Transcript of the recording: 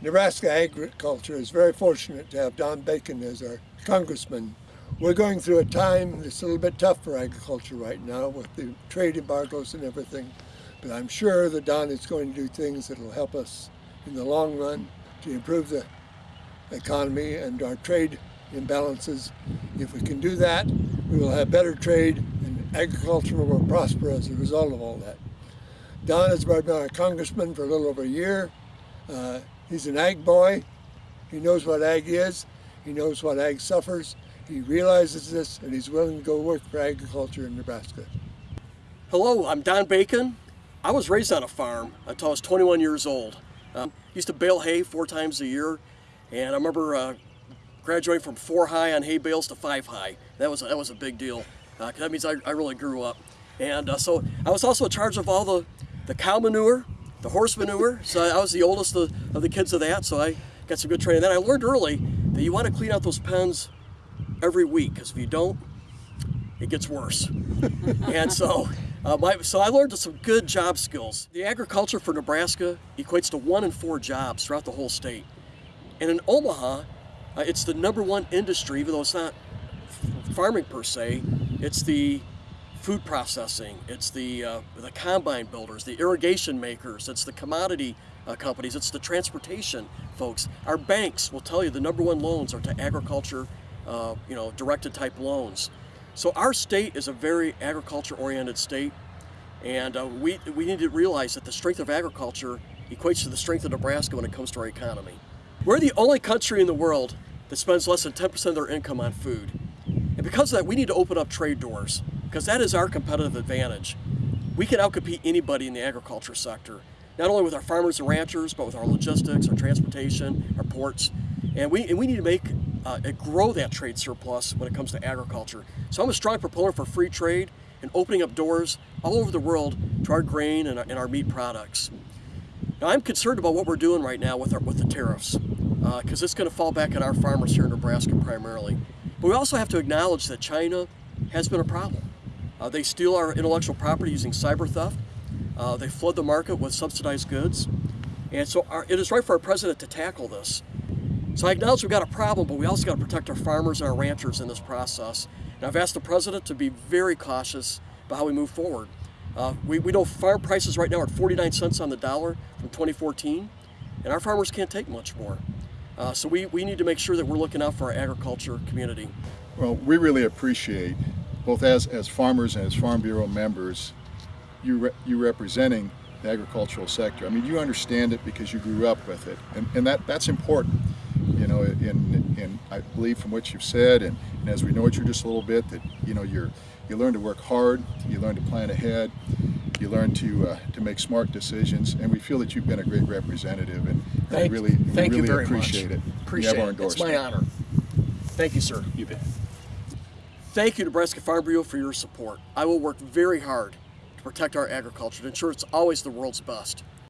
Nebraska agriculture is very fortunate to have Don Bacon as our congressman. We're going through a time that's a little bit tough for agriculture right now with the trade embargoes and everything. But I'm sure that Don is going to do things that will help us in the long run to improve the economy and our trade imbalances. If we can do that, we will have better trade and agriculture will prosper as a result of all that. Don has been our congressman for a little over a year. Uh, he's an ag boy. He knows what ag is. He knows what ag suffers. He realizes this and he's willing to go work for agriculture in Nebraska. Hello, I'm Don Bacon. I was raised on a farm until I was 21 years old. Um, used to bale hay four times a year and I remember uh, graduating from four high on hay bales to five high. That was, that was a big deal. Uh, that means I, I really grew up. And uh, so I was also in charge of all the, the cow manure, the horse manure. So I was the oldest of, of the kids of that, so I got some good training. Then I learned early that you want to clean out those pens every week, because if you don't, it gets worse. and so, uh, my, so I learned some good job skills. The agriculture for Nebraska equates to one in four jobs throughout the whole state. And in Omaha, uh, it's the number one industry, even though it's not farming per se, it's the food processing, it's the, uh, the combine builders, the irrigation makers, it's the commodity uh, companies, it's the transportation folks. Our banks will tell you the number one loans are to agriculture, uh, you know, directed type loans. So our state is a very agriculture oriented state and uh, we, we need to realize that the strength of agriculture equates to the strength of Nebraska when it comes to our economy. We're the only country in the world that spends less than 10% of their income on food. And because of that, we need to open up trade doors because that is our competitive advantage. We can outcompete anybody in the agriculture sector, not only with our farmers and ranchers, but with our logistics, our transportation, our ports. And we, and we need to make uh, grow that trade surplus when it comes to agriculture. So I'm a strong proponent for free trade and opening up doors all over the world to our grain and our, and our meat products. Now I'm concerned about what we're doing right now with, our, with the tariffs because uh, it's going to fall back on our farmers here in Nebraska primarily. But we also have to acknowledge that China has been a problem. Uh, they steal our intellectual property using cyber theft. Uh, they flood the market with subsidized goods. And so our, it is right for our president to tackle this. So I acknowledge we've got a problem, but we also got to protect our farmers and our ranchers in this process. And I've asked the president to be very cautious about how we move forward. Uh, we, we know farm prices right now are 49 cents on the dollar from 2014, and our farmers can't take much more. Uh, so we, we need to make sure that we're looking out for our agriculture community. Well, we really appreciate, both as, as farmers and as Farm Bureau members, you, re you representing the agricultural sector. I mean, you understand it because you grew up with it, and, and that, that's important. You know, in, in I believe from what you've said, and, and as we know you just a little bit, that you know you're you learn to work hard, you learn to plan ahead, you learn to uh, to make smart decisions, and we feel that you've been a great representative, and thank, I really, thank really you very appreciate much. it. Appreciate you have our it. It's my honor. Thank you, sir. You bet. Thank you, Nebraska Farm Bureau, for your support. I will work very hard to protect our agriculture and ensure it's always the world's best.